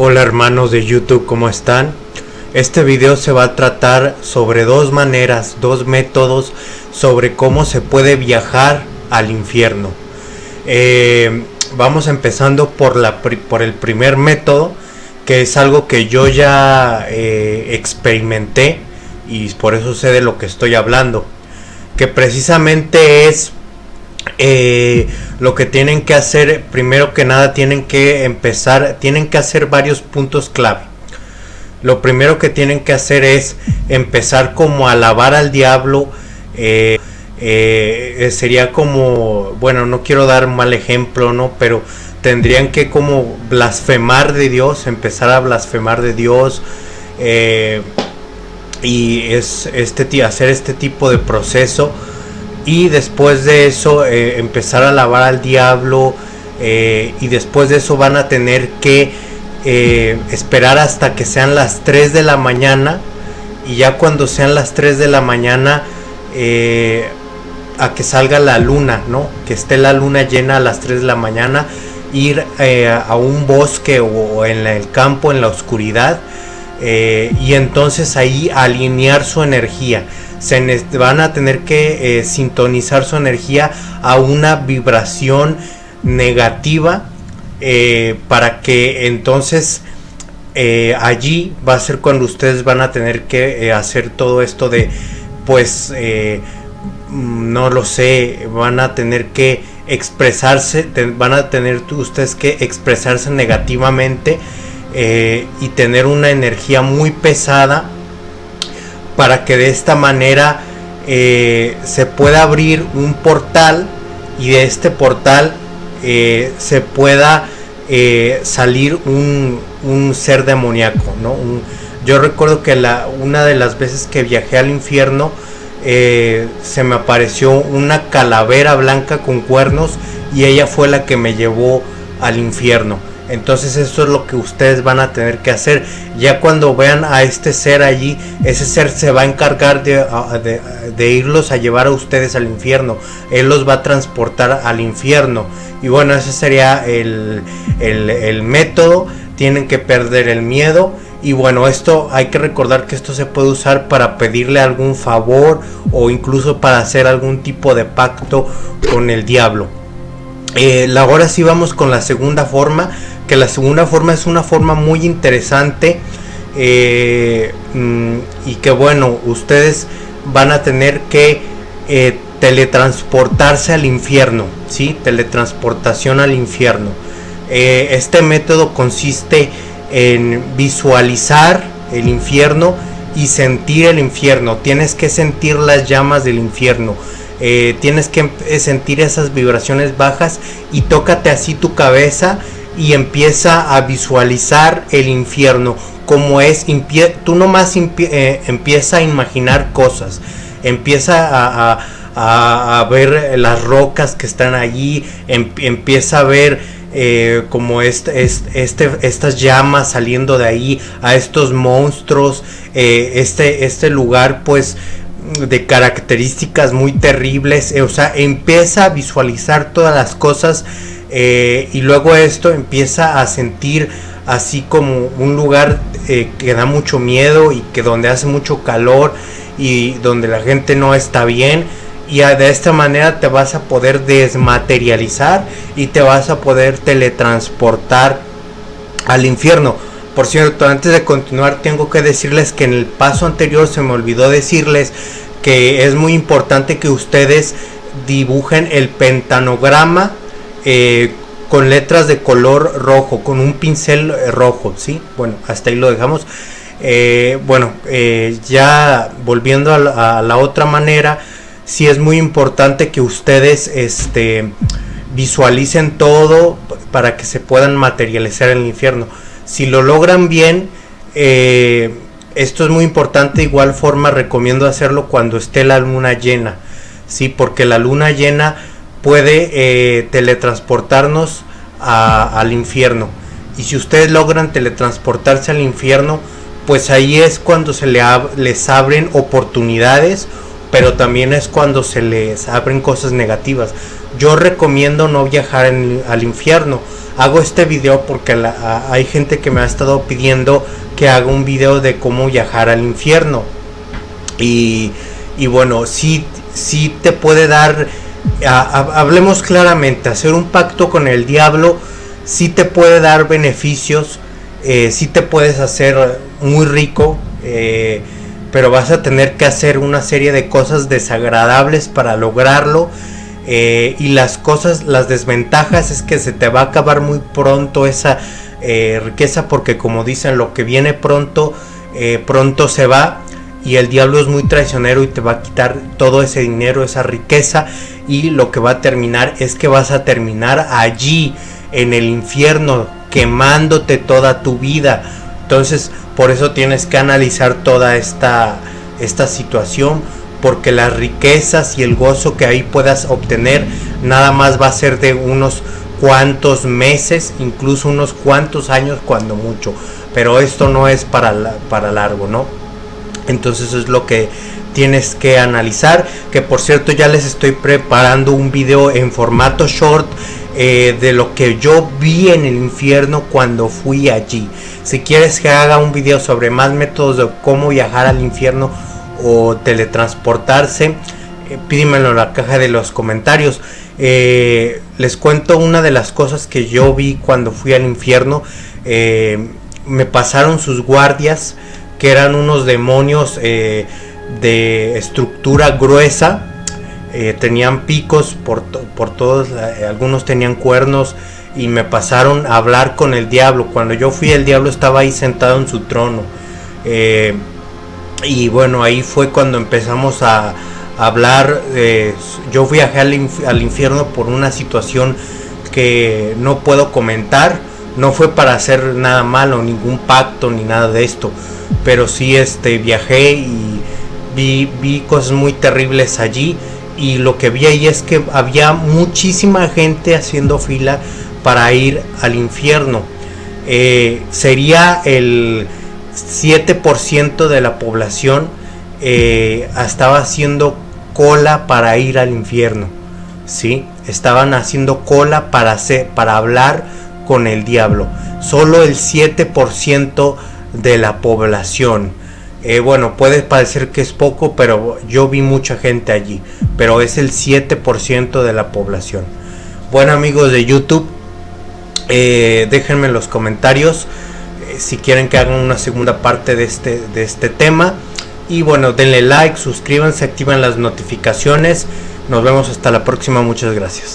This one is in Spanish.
Hola hermanos de YouTube, ¿cómo están? Este video se va a tratar sobre dos maneras, dos métodos sobre cómo se puede viajar al infierno. Eh, vamos empezando por, la, por el primer método, que es algo que yo ya eh, experimenté y por eso sé de lo que estoy hablando. Que precisamente es eh, lo que tienen que hacer, primero que nada, tienen que empezar, tienen que hacer varios puntos clave. Lo primero que tienen que hacer es empezar como a alabar al diablo. Eh, eh, sería como, bueno, no quiero dar mal ejemplo, ¿no? Pero tendrían que como blasfemar de Dios, empezar a blasfemar de Dios. y es este hacer este tipo de proceso y después de eso eh, empezar a alabar al diablo eh, y después de eso van a tener que eh, esperar hasta que sean las 3 de la mañana y ya cuando sean las 3 de la mañana a que salga la luna, ¿no? Que esté la luna llena a las 3 de la mañana, ir a un bosque o en el campo, en la oscuridad, y entonces ahí alinear su energía se van a tener que eh, sintonizar su energía a una vibración negativa eh, para que entonces eh, allí va a ser cuando ustedes van a tener que hacer todo esto de pues no lo sé van a tener que expresarse van a tener ustedes que expresarse negativamente y tener una energía muy pesada para que de esta manera eh, se pueda abrir un portal y de este portal eh, se pueda eh, salir un, ser demoníaco. ¿no? yo recuerdo que la, una de las veces que viajé al infierno se me apareció una calavera blanca con cuernos y ella fue la que me llevó al infierno. Entonces eso es lo que ustedes van a tener que hacer. Ya cuando vean a este ser allí, ese ser se va a encargar de, irlos a llevar a ustedes al infierno. Él los va a transportar al infierno. Y bueno, ese sería el, el método. Tienen que perder el miedo. Y bueno, esto hay que recordar que esto se puede usar para pedirle algún favor o incluso para hacer algún tipo de pacto con el diablo. Eh, ahora sí vamos con la segunda forma, que la segunda forma es una forma muy interesante eh, mm, y que bueno, ustedes van a tener que eh, teletransportarse al infierno, ¿sí? Teletransportación al infierno. este método consiste en visualizar el infierno y sentir el infierno. Tienes que sentir las llamas del infierno eh, tienes que eh, sentir esas vibraciones bajas y tócate así tu cabeza y empieza a visualizar el infierno como es, tú nomás eh, empieza a imaginar cosas, empieza a, ver las rocas que están allí, em, empieza a ver como este, estas llamas saliendo de ahí, a estos monstruos, este, este lugar pues de características muy terribles, eh, o sea, empieza a visualizar todas las cosas eh, y luego esto empieza a sentir así como un lugar eh, que da mucho miedo y que donde hace mucho calor y donde la gente no está bien y de esta manera te vas a poder desmaterializar y te vas a poder teletransportar al infierno. Por cierto, antes de continuar tengo que decirles que en el paso anterior se me olvidó decirles que es muy importante que ustedes dibujen el pentanograma eh, con letras de color rojo, con un pincel rojo, ¿sí? Bueno, hasta ahí lo dejamos. Eh, bueno, eh, ya volviendo a la, otra manera, sí es muy importante que ustedes este, visualicen todo para que se puedan materializar en el infierno. Si lo logran bien, eh, esto es muy importante. igual forma recomiendo hacerlo cuando esté la luna llena. Sí, porque la luna llena puede eh, teletransportarnos al infierno. Y si ustedes logran teletransportarse al infierno, pues ahí es cuando se les abren oportunidades pero también es cuando se les abren cosas negativas. Yo recomiendo no viajar al infierno. Hago este video porque hay gente que me ha estado pidiendo que haga un video de cómo viajar al infierno. Y, bueno, sí, sí te puede dar, hablemos claramente, hacer un pacto con el diablo, sí te puede dar beneficios, eh, sí te puedes hacer muy rico. Eh, pero vas a tener que hacer una serie de cosas desagradables para lograrlo. Eh, y las cosas, las desventajas es que se te va a acabar muy pronto esa eh, riqueza porque como dicen, lo que viene pronto, pronto se va. Y el diablo es muy traicionero y te va a quitar todo ese dinero, esa riqueza. Y lo que va a terminar es que vas a terminar allí, en el infierno, quemándote toda tu vida. Entonces, por eso tienes que analizar toda esta, esta situación, porque las riquezas y el gozo que ahí puedas obtener nada más va a ser de unos cuantos meses, incluso unos cuantos años cuando mucho. Pero esto no es para, para largo, ¿no? Entonces es lo que tienes que analizar. Que por cierto ya les estoy preparando un video en formato short eh, de lo que yo vi en el infierno cuando fui allí. Si quieres que haga un video sobre más métodos de cómo viajar al infierno o teletransportarse, eh, en la caja de los comentarios. Eh, les cuento una de las cosas que yo vi cuando fui al infierno. me pasaron sus guardias, que eran unos demonios de estructura gruesa eh, tenían picos por, por todos, eh, algunos tenían cuernos y me pasaron a hablar con el diablo. Cuando yo fui el diablo estaba ahí sentado en su trono. Eh, y bueno, ahí fue cuando empezamos a, hablar. yo viajé al, al infierno por una situación que no puedo comentar. No fue para hacer nada malo, ningún pacto ni nada de esto. Pero sí este, viajé y vi, vi cosas muy terribles allí y lo que vi ahí es que había muchísima gente haciendo fila para ir al infierno. Eh, sería el 7% de la población eh, estaba haciendo cola para ir al infierno. ¿sí? Estaban haciendo cola para, hacer, para hablar con el diablo. Solo el 7% de la población. Eh, bueno, puede parecer que es poco, pero yo vi mucha gente allí. Pero es el 7% de la población. Bueno amigos de YouTube, eh, déjenme en los comentarios eh, si quieren que hagan una segunda parte de este, de este tema. Y bueno, denle like, suscríbanse, activen las notificaciones. Nos vemos hasta la próxima, muchas gracias.